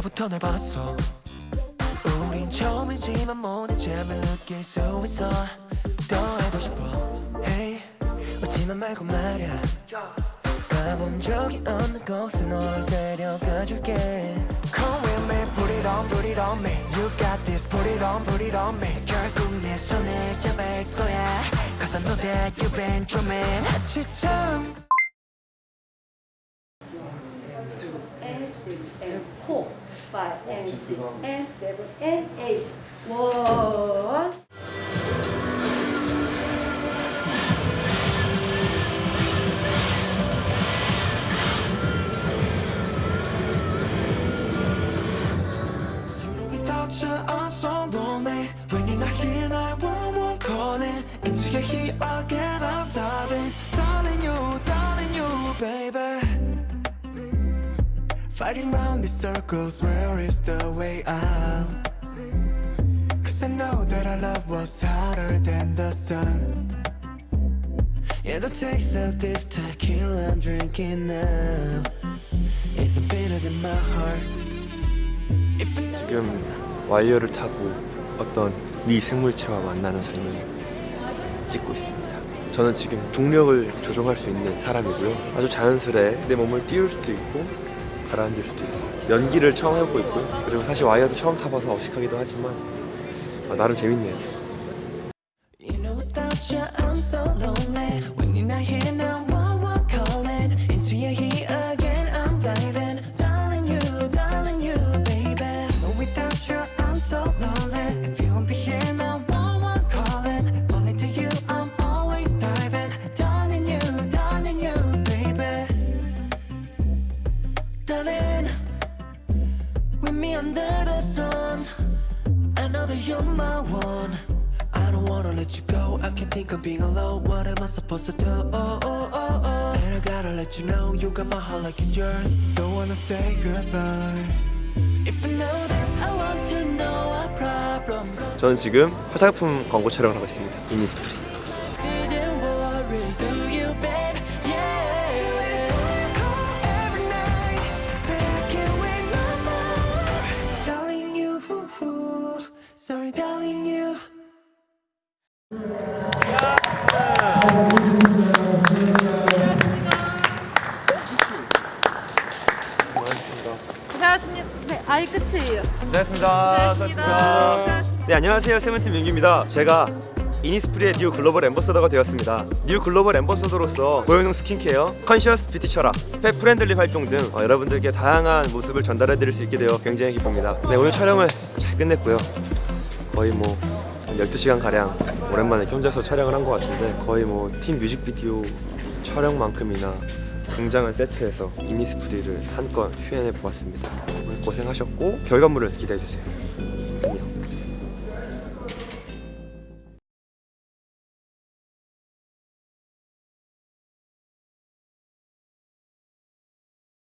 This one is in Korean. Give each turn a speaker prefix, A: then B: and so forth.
A: 아까부터 널 봤어 우린 처음이지만 모든 점을 느낄 수 있어 더 해고 싶어 Hey 웃지만 말고 말야 가본 적이 없는 곳에 널 데려가 줄게 Come with me, put it on, put it on me You got this, put it on, put it on me 결국 내 손을 잡을 거야 Cause I know that you've been dreaming 지참
B: and three and four, five and six and seven and eight. One.
A: You know without you I'm so lonely When you're not here 911 calling Into your heat again I'm diving Darling you, darling you baby Fighting round these circles Where is the way out? Cause I know that our love was hotter than the sun Yeah, the taste of this tequila I'm drinking now Isn't bitter than my heart
C: 지금 와이어를 타고 어떤 미 생물체와 만나는 장면을 찍고 있습니다. 저는 지금 중력을 조종할 수 있는 사람이고요. 아주 자연스레 내 몸을 띄울 수도 있고 가라앉을 수도 있고 연기를 처음 해보고 있고요. 그리고 사실 와이어도 처음 타봐서 어색하기도 하지만 아, 나름 재밌네요.
A: You know Me under the sun that you're my one. I don't wanna let you go. I can't think of being alone. What am I supposed to do? Oh, oh, oh, oh. And I gotta let you know you got my heart like it's yours. Don't wanna say goodbye. If you know this, I want to know our problem.
C: 저는 지금 화장품 광고 촬영을 하고 있습니다. 이니스프리.
D: 아이 끝이에요.
C: 고생하셨습니다.
D: 고생하셨습니다.
C: 네 안녕하세요 세븐틴 민규입니다. 제가 이니스프리의 new 글로벌 ambassador가 되었습니다. new 글로벌 ambassador로서 고효능 스킨케어, conscious 뷰티 철학, pet friendly 활동 등 어, 여러분들께 다양한 모습을 전달해 드릴 수 있게 되어 굉장히 기쁩니다. 네 오늘 촬영을 잘 끝냈고요. 거의 뭐 12시간 가량 오랜만에 혼자서 촬영을 한 것 같은데 거의 뭐 팀 뮤직비디오 촬영만큼이나 굉장한 세트에서 이니스프리를 한건 표현해 보았습니다. 고생하셨고 결과물을 기대해 주세요.